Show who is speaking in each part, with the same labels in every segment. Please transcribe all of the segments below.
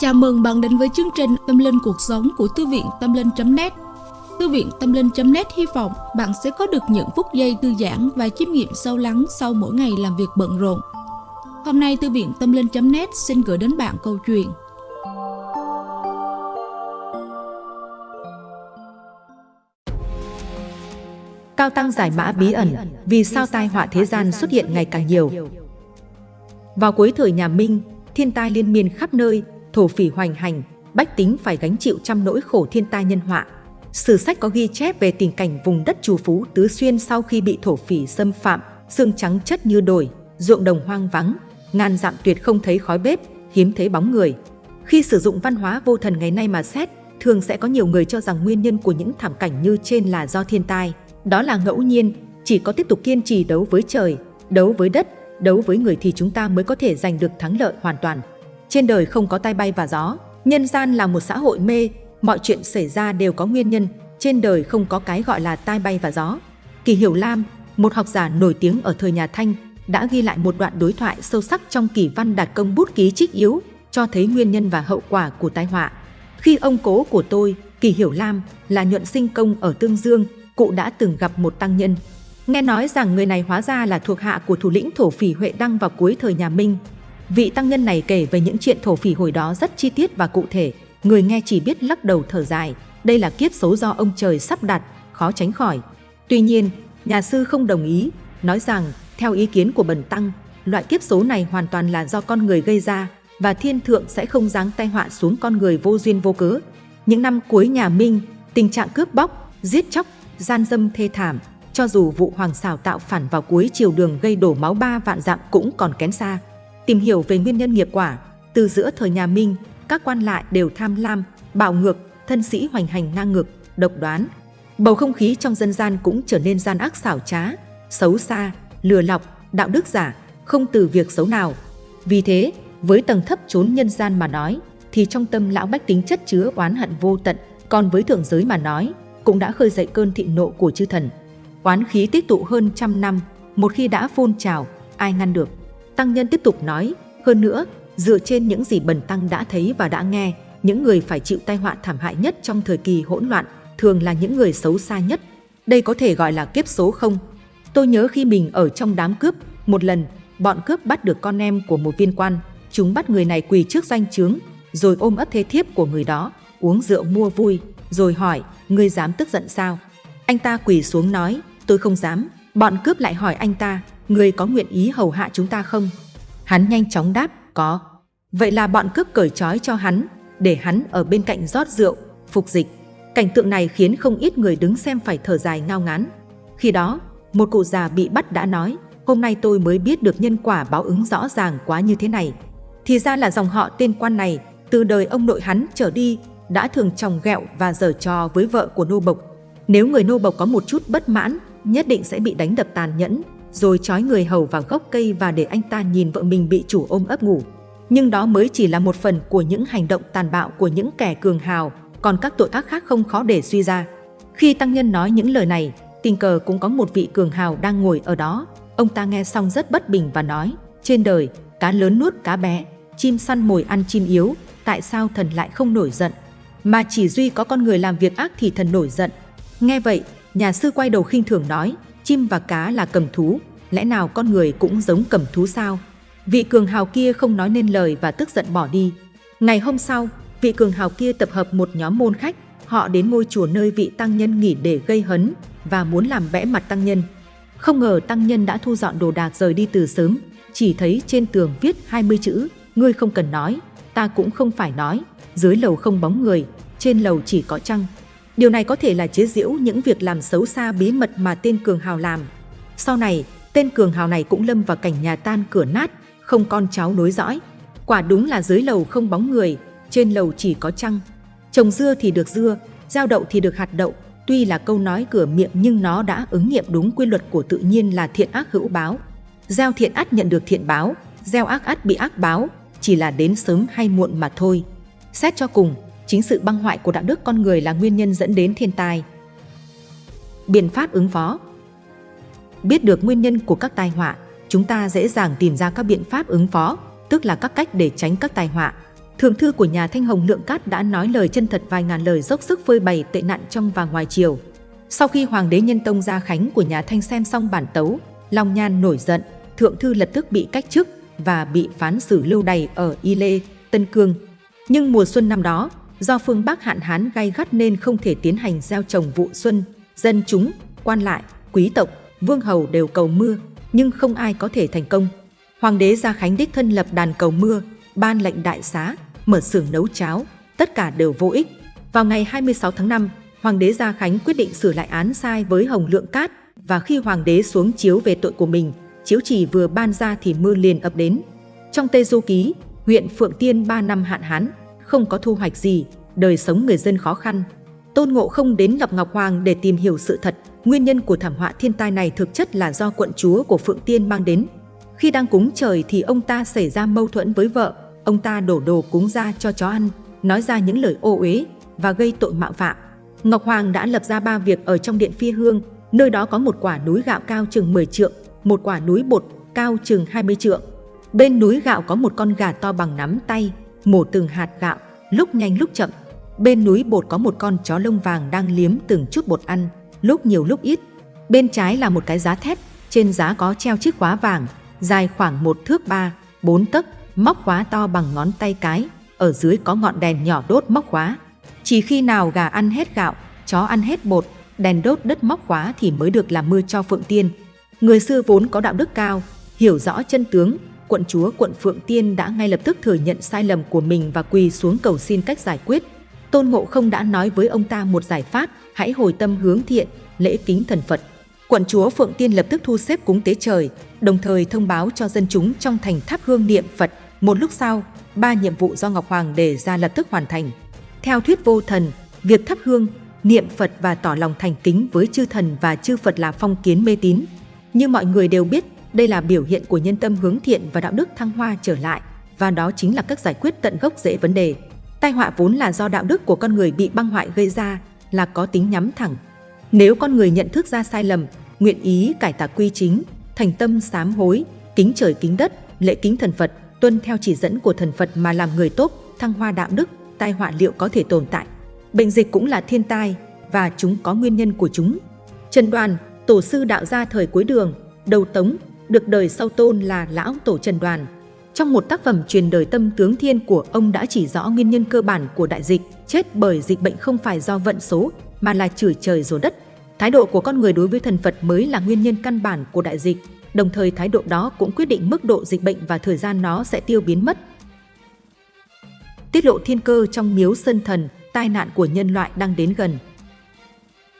Speaker 1: Chào mừng bạn đến với chương trình Tâm Linh Cuộc Sống của Thư viện Tâm Linh.net Thư viện Tâm Linh.net hy vọng bạn sẽ có được những phút giây thư giãn và chiêm nghiệm sâu lắng sau mỗi ngày làm việc bận rộn. Hôm nay Thư viện Tâm Linh.net xin gửi đến bạn câu chuyện
Speaker 2: Cao Tăng giải mã bí ẩn vì sao tai họa thế gian xuất hiện ngày càng nhiều. Vào cuối thời nhà Minh, thiên tai liên miên khắp nơi, thổ phỉ hoành hành, bách tính phải gánh chịu trăm nỗi khổ thiên tai nhân họa. Sử sách có ghi chép về tình cảnh vùng đất trù phú Tứ Xuyên sau khi bị thổ phỉ xâm phạm, xương trắng chất như đồi, ruộng đồng hoang vắng, ngàn dặm tuyệt không thấy khói bếp, hiếm thấy bóng người. Khi sử dụng văn hóa vô thần ngày nay mà xét, thường sẽ có nhiều người cho rằng nguyên nhân của những thảm cảnh như trên là do thiên tai. Đó là ngẫu nhiên, chỉ có tiếp tục kiên trì đấu với trời, đấu với đất, đấu với người thì chúng ta mới có thể giành được thắng lợi hoàn toàn. Trên đời không có tai bay và gió, nhân gian là một xã hội mê, mọi chuyện xảy ra đều có nguyên nhân, trên đời không có cái gọi là tai bay và gió. Kỳ Hiểu Lam, một học giả nổi tiếng ở thời nhà Thanh, đã ghi lại một đoạn đối thoại sâu sắc trong kỳ văn đạt công bút ký trích yếu, cho thấy nguyên nhân và hậu quả của tai họa. Khi ông cố của tôi, Kỳ Hiểu Lam, là nhuận sinh công ở Tương Dương, cụ đã từng gặp một tăng nhân. Nghe nói rằng người này hóa ra là thuộc hạ của thủ lĩnh thổ phỉ Huệ Đăng vào cuối thời nhà Minh. Vị tăng nhân này kể về những chuyện thổ phỉ hồi đó rất chi tiết và cụ thể, người nghe chỉ biết lắc đầu thở dài, đây là kiếp số do ông trời sắp đặt, khó tránh khỏi. Tuy nhiên, nhà sư không đồng ý, nói rằng theo ý kiến của bần tăng, loại kiếp số này hoàn toàn là do con người gây ra và thiên thượng sẽ không giáng tai họa xuống con người vô duyên vô cớ. Những năm cuối nhà Minh, tình trạng cướp bóc, giết chóc gian dâm thê thảm, cho dù vụ hoàng xảo tạo phản vào cuối chiều đường gây đổ máu ba vạn dặm cũng còn kén xa. Tìm hiểu về nguyên nhân nghiệp quả, từ giữa thời nhà Minh, các quan lại đều tham lam, bạo ngược, thân sĩ hoành hành ngang ngược, độc đoán. Bầu không khí trong dân gian cũng trở nên gian ác xảo trá, xấu xa, lừa lọc, đạo đức giả, không từ việc xấu nào. Vì thế, với tầng thấp chốn nhân gian mà nói, thì trong tâm lão bách tính chất chứa oán hận vô tận, còn với thượng giới mà nói, cũng đã khơi dậy cơn thị nộ của chư thần. Oán khí tích tụ hơn trăm năm, một khi đã phun trào, ai ngăn được? Tăng nhân tiếp tục nói, hơn nữa, dựa trên những gì bần tăng đã thấy và đã nghe, những người phải chịu tai họa thảm hại nhất trong thời kỳ hỗn loạn thường là những người xấu xa nhất. Đây có thể gọi là kiếp số không? Tôi nhớ khi mình ở trong đám cướp, một lần, bọn cướp bắt được con em của một viên quan. Chúng bắt người này quỳ trước danh chướng, rồi ôm ấp thế thiếp của người đó, uống rượu mua vui, rồi hỏi, ngươi dám tức giận sao? Anh ta quỳ xuống nói, tôi không dám. Bọn cướp lại hỏi anh ta, Người có nguyện ý hầu hạ chúng ta không? Hắn nhanh chóng đáp, có. Vậy là bọn cướp cởi trói cho hắn, để hắn ở bên cạnh rót rượu, phục dịch. Cảnh tượng này khiến không ít người đứng xem phải thở dài ngao ngán. Khi đó, một cụ già bị bắt đã nói, hôm nay tôi mới biết được nhân quả báo ứng rõ ràng quá như thế này. Thì ra là dòng họ tên quan này, từ đời ông nội hắn trở đi đã thường tròng ghẹo và giở trò với vợ của nô bộc. Nếu người nô bộc có một chút bất mãn, nhất định sẽ bị đánh đập tàn nhẫn, rồi trói người hầu vào gốc cây và để anh ta nhìn vợ mình bị chủ ôm ấp ngủ. Nhưng đó mới chỉ là một phần của những hành động tàn bạo của những kẻ cường hào, còn các tội ác khác không khó để suy ra. Khi tăng nhân nói những lời này, tình cờ cũng có một vị cường hào đang ngồi ở đó. Ông ta nghe xong rất bất bình và nói, trên đời, cá lớn nuốt cá bé, chim săn mồi ăn chim yếu, tại sao thần lại không nổi giận? mà chỉ duy có con người làm việc ác thì thần nổi giận. Nghe vậy, nhà sư quay đầu khinh thường nói, chim và cá là cầm thú, lẽ nào con người cũng giống cầm thú sao? Vị cường hào kia không nói nên lời và tức giận bỏ đi. Ngày hôm sau, vị cường hào kia tập hợp một nhóm môn khách, họ đến ngôi chùa nơi vị tăng nhân nghỉ để gây hấn và muốn làm vẽ mặt tăng nhân. Không ngờ tăng nhân đã thu dọn đồ đạc rời đi từ sớm, chỉ thấy trên tường viết 20 chữ, ngươi không cần nói, ta cũng không phải nói, dưới lầu không bóng người, trên lầu chỉ có trăng. Điều này có thể là chế giễu những việc làm xấu xa bí mật mà tên Cường Hào làm. Sau này, tên Cường Hào này cũng lâm vào cảnh nhà tan cửa nát, không con cháu nối dõi. Quả đúng là dưới lầu không bóng người, trên lầu chỉ có trăng. Trồng dưa thì được dưa, gieo đậu thì được hạt đậu. Tuy là câu nói cửa miệng nhưng nó đã ứng nghiệm đúng quy luật của tự nhiên là thiện ác hữu báo. Gieo thiện ắt nhận được thiện báo, gieo ác ắt bị ác báo, chỉ là đến sớm hay muộn mà thôi. Xét cho cùng, chính sự băng hoại của đạo đức con người là nguyên nhân dẫn đến thiên tai. Biện pháp ứng phó Biết được nguyên nhân của các tai họa, chúng ta dễ dàng tìm ra các biện pháp ứng phó, tức là các cách để tránh các tai họa. Thượng thư của nhà Thanh Hồng Lượng Cát đã nói lời chân thật vài ngàn lời dốc sức phơi bày tệ nạn trong và ngoài triều. Sau khi Hoàng đế Nhân Tông Gia Khánh của nhà Thanh xem xong bản tấu, Long Nhan nổi giận, Thượng thư lập tức bị cách chức và bị phán xử lưu đày ở Y Lê, Tân Cương. Nhưng mùa xuân năm đó, do phương Bắc hạn hán gay gắt nên không thể tiến hành gieo trồng vụ xuân, dân chúng, quan lại, quý tộc, vương hầu đều cầu mưa, nhưng không ai có thể thành công. Hoàng đế Gia Khánh đích thân lập đàn cầu mưa, ban lệnh đại xá, mở xưởng nấu cháo, tất cả đều vô ích. Vào ngày 26 tháng 5, Hoàng đế Gia Khánh quyết định sửa lại án sai với Hồng Lượng Cát và khi Hoàng đế xuống chiếu về tội của mình, chiếu chỉ vừa ban ra thì mưa liền ập đến. Trong Tây Du Ký, huyện Phượng Tiên 3 năm hạn hán, không có thu hoạch gì, đời sống người dân khó khăn. Tôn Ngộ không đến gặp Ngọc Hoàng để tìm hiểu sự thật, nguyên nhân của thảm họa thiên tai này thực chất là do quận chúa của Phượng Tiên mang đến. Khi đang cúng trời thì ông ta xảy ra mâu thuẫn với vợ, ông ta đổ đồ cúng ra cho chó ăn, nói ra những lời ô uế và gây tội mạo phạm. Ngọc Hoàng đã lập ra ba việc ở trong điện phi hương, nơi đó có một quả núi gạo cao chừng 10 trượng, một quả núi bột cao chừng 20 trượng. Bên núi gạo có một con gà to bằng nắm tay, mổ từng hạt gạo, lúc nhanh lúc chậm. Bên núi bột có một con chó lông vàng đang liếm từng chút bột ăn, lúc nhiều lúc ít. Bên trái là một cái giá thép, trên giá có treo chiếc khóa vàng, dài khoảng một thước ba, bốn tấc, móc khóa to bằng ngón tay cái, ở dưới có ngọn đèn nhỏ đốt móc khóa. Chỉ khi nào gà ăn hết gạo, chó ăn hết bột, đèn đốt đất móc khóa thì mới được làm mưa cho Phượng Tiên. Người xưa vốn có đạo đức cao, hiểu rõ chân tướng, quận chúa quận Phượng Tiên đã ngay lập tức thừa nhận sai lầm của mình và quỳ xuống cầu xin cách giải quyết. Tôn Ngộ không đã nói với ông ta một giải pháp, hãy hồi tâm hướng thiện, lễ kính thần Phật. Quận chúa Phượng Tiên lập tức thu xếp cúng tế trời, đồng thời thông báo cho dân chúng trong thành tháp hương niệm Phật. Một lúc sau, ba nhiệm vụ do Ngọc Hoàng đề ra lập tức hoàn thành. Theo thuyết vô thần, việc thắp hương, niệm Phật và tỏ lòng thành kính với chư thần và chư Phật là phong kiến mê tín. Như mọi người đều biết, đây là biểu hiện của nhân tâm hướng thiện và đạo đức thăng hoa trở lại, và đó chính là cách giải quyết tận gốc rễ vấn đề. Tai họa vốn là do đạo đức của con người bị băng hoại gây ra, là có tính nhắm thẳng. Nếu con người nhận thức ra sai lầm, nguyện ý cải tà quy chính, thành tâm sám hối, kính trời kính đất, lễ kính thần Phật, tuân theo chỉ dẫn của thần Phật mà làm người tốt, thăng hoa đạo đức, tai họa liệu có thể tồn tại. Bệnh dịch cũng là thiên tai và chúng có nguyên nhân của chúng. Trần Đoàn, tổ sư đạo gia thời cuối đường, đầu tống, được đời sau tôn là Lão Tổ Trần Đoàn. Trong một tác phẩm truyền đời tâm tướng thiên của ông đã chỉ rõ nguyên nhân cơ bản của đại dịch, chết bởi dịch bệnh không phải do vận số, mà là chửi trời rồ đất. Thái độ của con người đối với thần Phật mới là nguyên nhân căn bản của đại dịch, đồng thời thái độ đó cũng quyết định mức độ dịch bệnh và thời gian nó sẽ tiêu biến mất. Tiết lộ thiên cơ trong miếu sơn thần, tai nạn của nhân loại đang đến gần.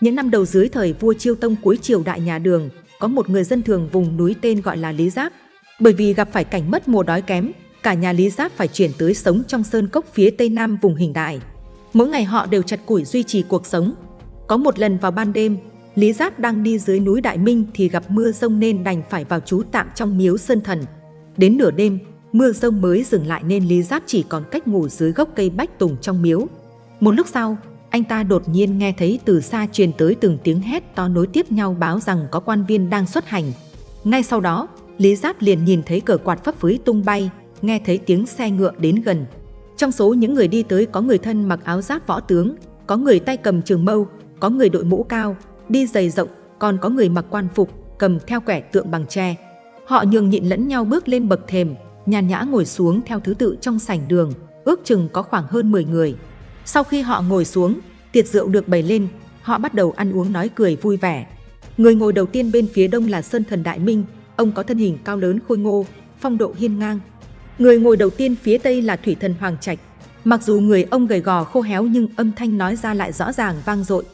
Speaker 2: Những năm đầu dưới thời vua Chiêu Tông cuối triều đại nhà Đường, có một người dân thường vùng núi tên gọi là Lý Giáp. Bởi vì gặp phải cảnh mất mùa đói kém, cả nhà Lý Giáp phải chuyển tới sống trong sơn cốc phía tây nam vùng hình đại. Mỗi ngày họ đều chặt củi duy trì cuộc sống. Có một lần vào ban đêm, Lý Giáp đang đi dưới núi Đại Minh thì gặp mưa rông nên đành phải vào trú tạm trong miếu sơn thần. Đến nửa đêm, mưa rông mới dừng lại nên Lý Giáp chỉ còn cách ngủ dưới gốc cây bách tùng trong miếu. Một lúc sau, anh ta đột nhiên nghe thấy từ xa truyền tới từng tiếng hét to nối tiếp nhau báo rằng có quan viên đang xuất hành. Ngay sau đó, Lý Giáp liền nhìn thấy cờ quạt phấp phới tung bay, nghe thấy tiếng xe ngựa đến gần. Trong số những người đi tới có người thân mặc áo giáp võ tướng, có người tay cầm trường mâu, có người đội mũ cao, đi giày rộng, còn có người mặc quan phục, cầm theo quẻ tượng bằng tre. Họ nhường nhịn lẫn nhau bước lên bậc thềm, nhàn nhã ngồi xuống theo thứ tự trong sảnh đường, ước chừng có khoảng hơn 10 người. Sau khi họ ngồi xuống, tiệc rượu được bày lên, họ bắt đầu ăn uống nói cười vui vẻ. Người ngồi đầu tiên bên phía đông là Sơn Thần Đại Minh, ông có thân hình cao lớn khôi ngô, phong độ hiên ngang. Người ngồi đầu tiên phía tây là Thủy Thần Hoàng Trạch. Mặc dù người ông gầy gò khô héo nhưng âm thanh nói ra lại rõ ràng vang dội.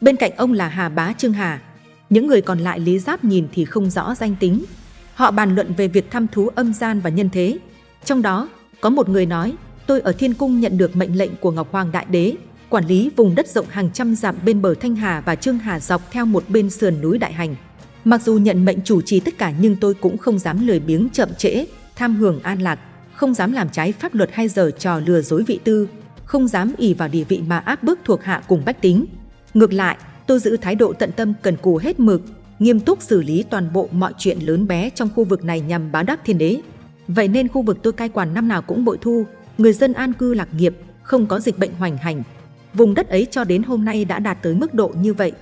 Speaker 2: Bên cạnh ông là Hà Bá Trương Hà. Những người còn lại Lý Giáp nhìn thì không rõ danh tính. Họ bàn luận về việc thăm thú âm gian và nhân thế. Trong đó, có một người nói, tôi ở Thiên Cung nhận được mệnh lệnh của Ngọc Hoàng Đại Đế, quản lý vùng đất rộng hàng trăm dặm bên bờ Thanh Hà và Trương Hà dọc theo một bên sườn núi Đại Hành. Mặc dù nhận mệnh chủ trì tất cả nhưng tôi cũng không dám lười biếng chậm trễ, tham hưởng an lạc, không dám làm trái pháp luật hay giờ trò lừa dối vị tư, không dám ỉ vào địa vị mà áp bức thuộc hạ cùng bách tính. Ngược lại, tôi giữ thái độ tận tâm cần cù hết mực, nghiêm túc xử lý toàn bộ mọi chuyện lớn bé trong khu vực này nhằm báo đáp thiên đế. Vậy nên khu vực tôi cai quản năm nào cũng bội thu, người dân an cư lạc nghiệp, không có dịch bệnh hoành hành. Vùng đất ấy cho đến hôm nay đã đạt tới mức độ như vậy.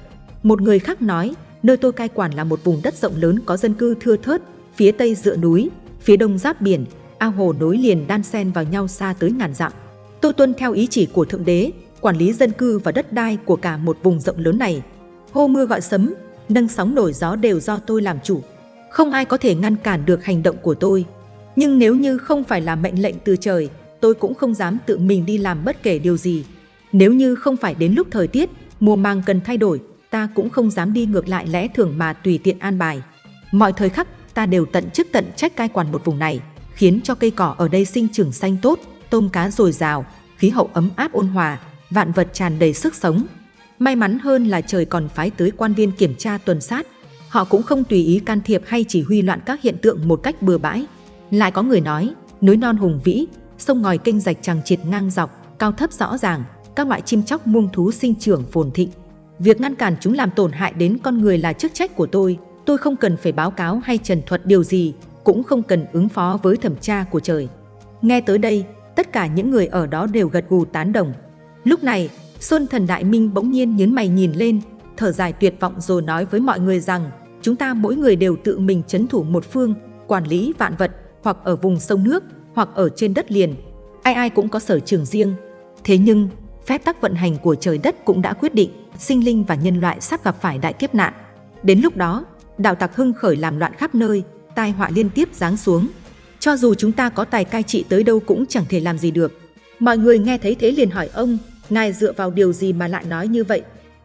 Speaker 2: Một người khác nói, nơi tôi cai quản là một vùng đất rộng lớn có dân cư thưa thớt, phía tây dựa núi, phía đông giáp biển, ao hồ nối liền đan xen vào nhau xa tới ngàn dặm. Tôi tuân theo ý chỉ của Thượng Đế, quản lý dân cư và đất đai của cả một vùng rộng lớn này. Hô mưa gọi sấm, nâng sóng nổi gió đều do tôi làm chủ. Không ai có thể ngăn cản được hành động của tôi. Nhưng nếu như không phải là mệnh lệnh từ trời, tôi cũng không dám tự mình đi làm bất kể điều gì. Nếu như không phải đến lúc thời tiết, mùa màng cần thay đổi, ta cũng không dám đi ngược lại lẽ thường mà tùy tiện an bài. Mọi thời khắc, ta đều tận chức tận trách cai quản một vùng này, khiến cho cây cỏ ở đây sinh trưởng xanh tốt, tôm cá dồi dào, khí hậu ấm áp ôn hòa, vạn vật tràn đầy sức sống. May mắn hơn là trời còn phái tới quan viên kiểm tra tuần sát. Họ cũng không tùy ý can thiệp hay chỉ huy loạn các hiện tượng một cách bừa bãi. Lại có người nói, núi non hùng vĩ, sông ngòi kênh rạch chằng chịt ngang dọc, cao thấp rõ ràng, các loại chim chóc muông thú sinh trưởng phồn thịnh. Việc ngăn cản chúng làm tổn hại đến con người là chức trách của tôi. Tôi không cần phải báo cáo hay trần thuật điều gì, cũng không cần ứng phó với thẩm tra của trời. Nghe tới đây, tất cả những người ở đó đều gật gù tán đồng. Lúc này, Xuân Thần Đại Minh bỗng nhiên nhấn mày nhìn lên, thở dài tuyệt vọng rồi nói với mọi người rằng chúng ta mỗi người đều tự mình chấn thủ một phương, quản lý vạn vật, hoặc ở vùng sông nước, hoặc ở trên đất liền. Ai ai cũng có sở trường riêng. Thế nhưng, phép tắc vận hành của trời đất cũng đã quyết định sinh linh và nhân loại sắp gặp phải đại kiếp nạn. Đến lúc đó, đạo tặc hưng khởi làm loạn khắp nơi, tai họa liên tiếp giáng xuống. Cho dù chúng ta có tài cai trị tới đâu cũng chẳng thể làm gì được. Mọi người nghe thấy thế liền hỏi ông, ngài dựa vào điều gì mà lại nói như vậy?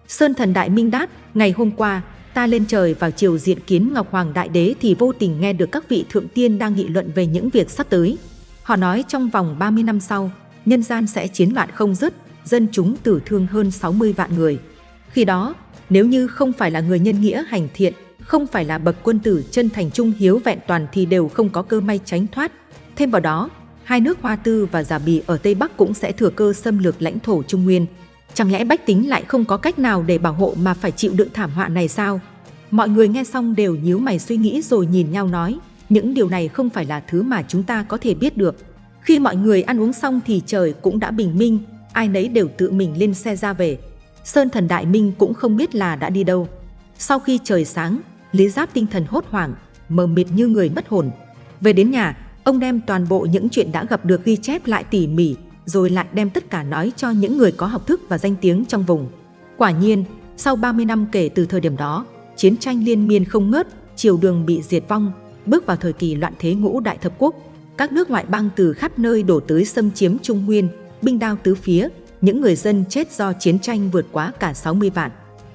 Speaker 2: Sơn thần đại minh đát, ngày hôm qua, ta lên trời vào chiều diện kiến Ngọc Hoàng Đại Đế thì vô tình nghe được các vị thượng tiên đang nghị luận về những việc sắp tới. Họ nói trong vòng 30 năm sau, nhân gian sẽ chiến loạn không dứt, dân chúng tử thương hơn 60 vạn người. Khi đó, nếu như không phải là người nhân nghĩa hành thiện, không phải là bậc quân tử chân thành trung hiếu vẹn toàn thì đều không có cơ may tránh thoát. Thêm vào đó, hai nước Hoa Tư và Giả Bì ở Tây Bắc cũng sẽ thừa cơ xâm lược lãnh thổ Trung Nguyên. Chẳng lẽ bách tính lại không có cách nào để bảo hộ mà phải chịu đựng thảm họa này sao? Mọi người nghe xong đều nhíu mày suy nghĩ rồi nhìn nhau nói, những điều này không phải là thứ mà chúng ta có thể biết được. Khi mọi người ăn uống xong thì trời cũng đã bình minh, ai nấy đều tự mình lên xe ra về. Sơn thần Đại Minh cũng không biết là đã đi đâu. Sau khi trời sáng, Lý Giáp tinh thần hốt hoảng, mờ mịt như người mất hồn. Về đến nhà, ông đem toàn bộ những chuyện đã gặp được ghi chép lại tỉ mỉ, rồi lại đem tất cả nói cho những người có học thức và danh tiếng trong vùng. Quả nhiên, sau 30 năm kể từ thời điểm đó, chiến tranh liên miên không ngớt, triều đường bị diệt vong, bước vào thời kỳ loạn thế ngũ đại thập quốc. Các nước ngoại bang từ khắp nơi đổ tới xâm chiếm Trung Nguyên, binh đao tứ phía, những người dân chết do chiến tranh vượt quá cả 60 vạn.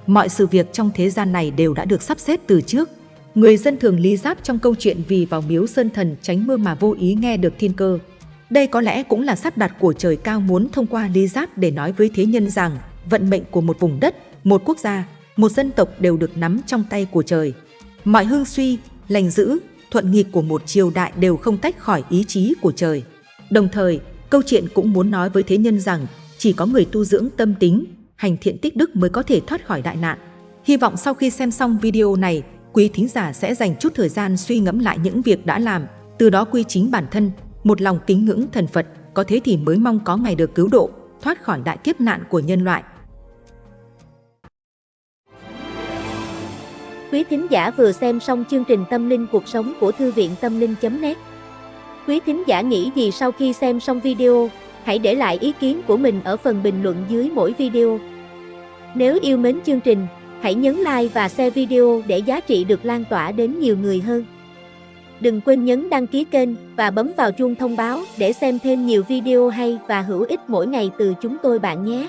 Speaker 2: Mọi sự việc trong thế gian này đều đã được sắp xếp từ trước. Người dân thường lý giáp trong câu chuyện vì vào miếu sơn thần tránh mưa mà vô ý nghe được thiên cơ. Đây có lẽ cũng là sắp đặt của trời cao muốn thông qua lý giáp để nói với thế nhân rằng vận mệnh của một vùng đất, một quốc gia, một dân tộc đều được nắm trong tay của trời. Mọi hương suy, lành dữ, thuận nghịch của một triều đại đều không tách khỏi ý chí của trời. Đồng thời, câu chuyện cũng muốn nói với thế nhân rằng chỉ có người tu dưỡng tâm tính, hành thiện tích đức mới có thể thoát khỏi đại nạn. Hy vọng sau khi xem xong video này, quý thính giả sẽ dành chút thời gian suy ngẫm lại những việc đã làm, từ đó quy chính bản thân, một lòng kính ngưỡng thần Phật, có thế thì mới mong có ngày được cứu độ, thoát khỏi đại kiếp nạn của nhân loại.
Speaker 3: Quý thính giả vừa xem xong chương trình Tâm linh cuộc sống của Thư viện Tâm linh.net Quý thính giả nghĩ gì sau khi xem xong video, hãy để lại ý kiến của mình ở phần bình luận dưới mỗi video. Nếu yêu mến chương trình, hãy nhấn like và share video để giá trị được lan tỏa đến nhiều người hơn. Đừng quên nhấn đăng ký kênh và bấm vào chuông thông báo để xem thêm nhiều video hay và hữu ích mỗi ngày từ chúng tôi bạn nhé.